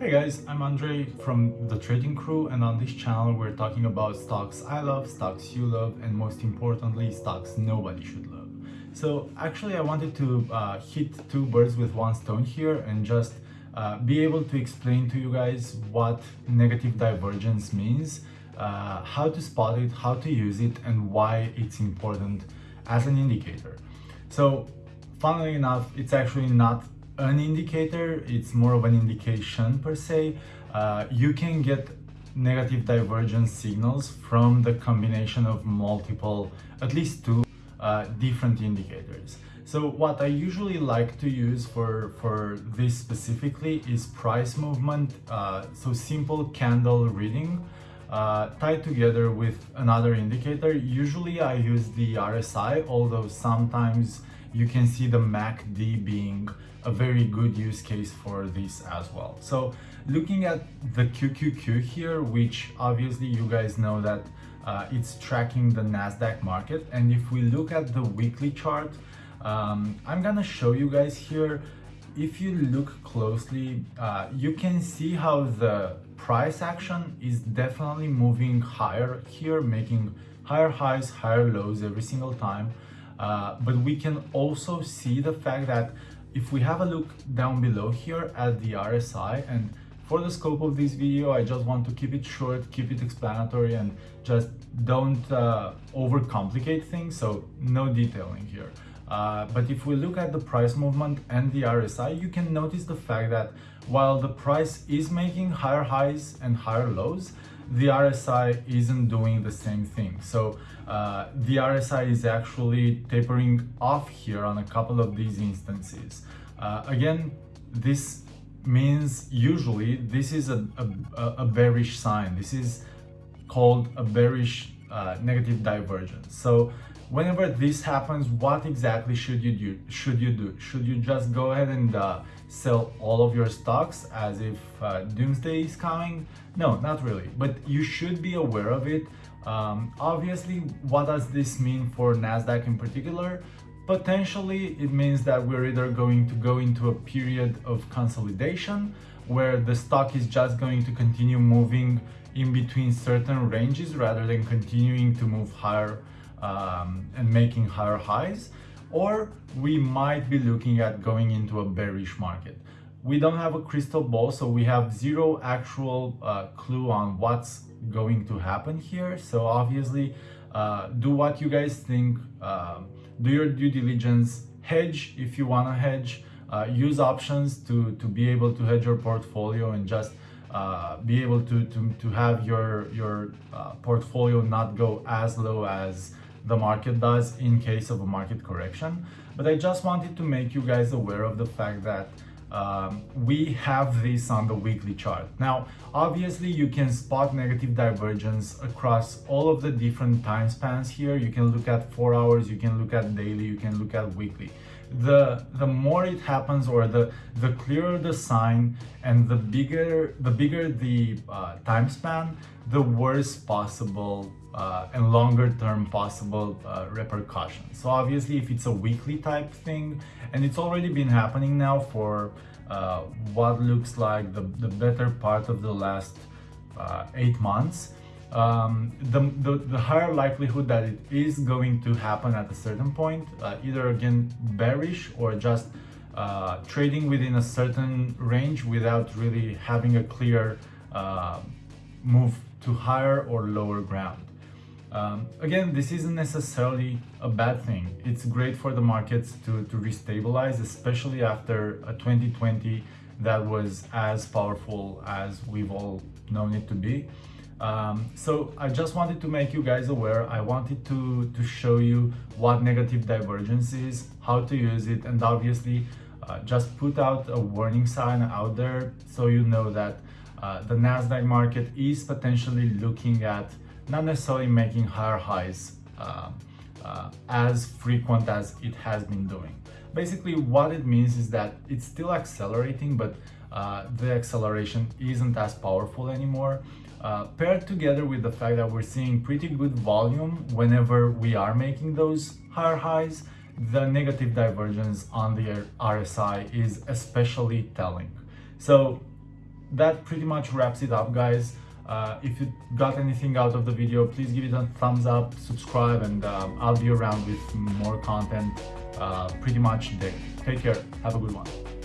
Hey guys, I'm Andre from the Trading Crew and on this channel we're talking about stocks I love, stocks you love and most importantly stocks nobody should love. So actually I wanted to uh, hit two birds with one stone here and just uh, be able to explain to you guys what negative divergence means, uh, how to spot it, how to use it and why it's important as an indicator. So funnily enough, it's actually not an indicator, it's more of an indication per se. Uh, you can get negative divergence signals from the combination of multiple, at least two uh, different indicators. So what I usually like to use for, for this specifically is price movement, uh, so simple candle reading uh, tied together with another indicator. Usually I use the RSI, although sometimes you can see the MACD being a very good use case for this as well. So looking at the QQQ here, which obviously you guys know that uh, it's tracking the NASDAQ market. And if we look at the weekly chart, um, I'm gonna show you guys here. If you look closely, uh, you can see how the price action is definitely moving higher here, making higher highs, higher lows every single time. Uh, but we can also see the fact that if we have a look down below here at the RSI and for the scope of this video, I just want to keep it short, keep it explanatory and just don't uh, overcomplicate things, so no detailing here. Uh, but if we look at the price movement and the RSI, you can notice the fact that while the price is making higher highs and higher lows, the RSI isn't doing the same thing. So uh, the RSI is actually tapering off here on a couple of these instances. Uh, again, this means usually this is a, a, a, bearish sign. This is called a bearish uh, negative divergence. So whenever this happens, what exactly should you do? Should you do? Should you just go ahead and uh, sell all of your stocks as if uh, doomsday is coming? No, not really, but you should be aware of it. Um, obviously, what does this mean for NASDAQ in particular? Potentially, it means that we're either going to go into a period of consolidation where the stock is just going to continue moving in between certain ranges rather than continuing to move higher um, and making higher highs or we might be looking at going into a bearish market. We don't have a crystal ball, so we have zero actual uh, clue on what's going to happen here. So obviously, uh, do what you guys think. Um, do your due diligence, hedge if you want to hedge, uh, use options to, to be able to hedge your portfolio and just uh, be able to, to, to have your, your uh, portfolio not go as low as the market does in case of a market correction. But I just wanted to make you guys aware of the fact that um, we have this on the weekly chart. Now, obviously you can spot negative divergence across all of the different time spans here. You can look at four hours, you can look at daily, you can look at weekly. The, the more it happens or the, the clearer the sign and the bigger the, bigger the uh, time span, the worse possible uh, and longer term possible uh, repercussions. So obviously if it's a weekly type thing and it's already been happening now for uh, what looks like the, the better part of the last uh, eight months, um, the, the, the, higher likelihood that it is going to happen at a certain point, uh, either again bearish or just uh, trading within a certain range without really having a clear move to higher or lower ground. Um, again, this isn't necessarily a bad thing. It's great for the markets to, to restabilize, especially after a 2020 that was as powerful as we've all known it to be. Um, so I just wanted to make you guys aware. I wanted to, to show you what negative divergence is, how to use it, and obviously uh, just put out a warning sign out there so you know that uh, the NASDAQ market is potentially looking at not necessarily making higher highs uh, uh, as frequent as it has been doing. Basically, what it means is that it's still accelerating, but uh, the acceleration isn't as powerful anymore. Uh, paired together with the fact that we're seeing pretty good volume whenever we are making those higher highs, the negative divergence on the RSI is especially telling. So that pretty much wraps it up guys. Uh, if you got anything out of the video, please give it a thumbs up, subscribe, and um, I'll be around with more content uh, pretty much daily. Take care. Have a good one.